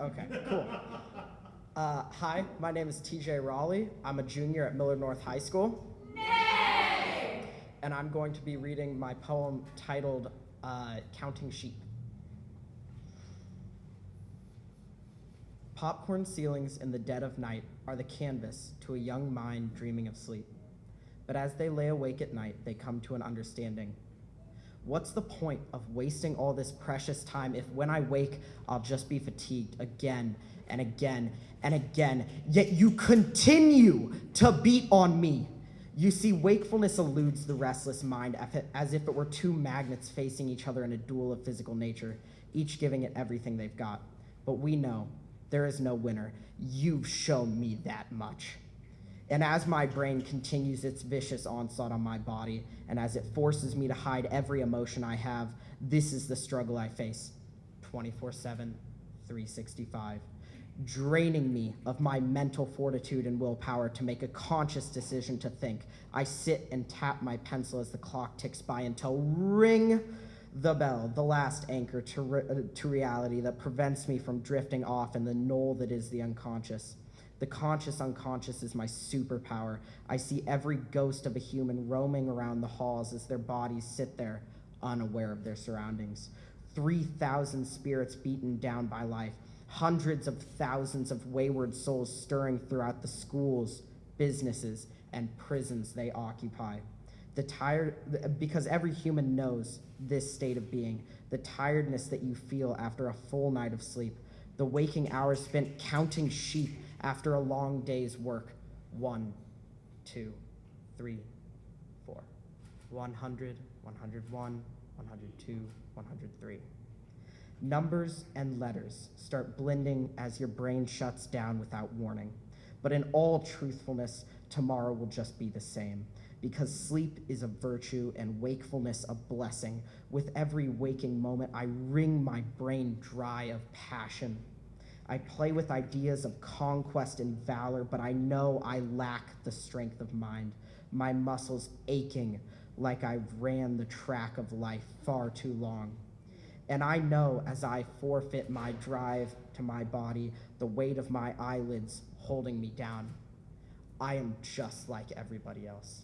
Okay, cool. Uh, hi, my name is TJ Raleigh. I'm a junior at Millard North High School. Nay! And I'm going to be reading my poem titled uh, Counting Sheep. Popcorn ceilings in the dead of night are the canvas to a young mind dreaming of sleep. But as they lay awake at night, they come to an understanding. What's the point of wasting all this precious time if when I wake, I'll just be fatigued again and again and again, yet you continue to beat on me? You see, wakefulness eludes the restless mind as if- it were two magnets facing each other in a duel of physical nature, each giving it everything they've got. But we know there is no winner. You've shown me that much. And as my brain continues its vicious onslaught on my body, and as it forces me to hide every emotion I have, this is the struggle I face 24 7, 365, draining me of my mental fortitude and willpower to make a conscious decision to think. I sit and tap my pencil as the clock ticks by until ring the bell, the last anchor to, re- uh, to reality that prevents me from drifting off in the knoll that is the unconscious. The conscious unconscious is my superpower. I see every ghost of a human roaming around the halls as their bodies sit there, unaware of their surroundings. 3,000 spirits beaten down by life, hundreds of thousands of wayward souls stirring throughout the schools, businesses, and prisons they occupy. The tired, because every human knows this state of being, the tiredness that you feel after a full night of sleep, the waking hours spent counting sheep after a long day's work. One, two, three, four. 100, 101, 102, 103. Numbers and letters start blending as your brain shuts down without warning. But in all truthfulness, tomorrow will just be the same. Because sleep is a virtue and wakefulness a blessing. With every waking moment, I wring my brain dry of passion. I play with ideas of conquest and valor, but I know I lack the strength of mind. My muscles aching like I've ran the track of life far too long. And I know as I forfeit my drive to my body, the weight of my eyelids holding me down, I am just like everybody else.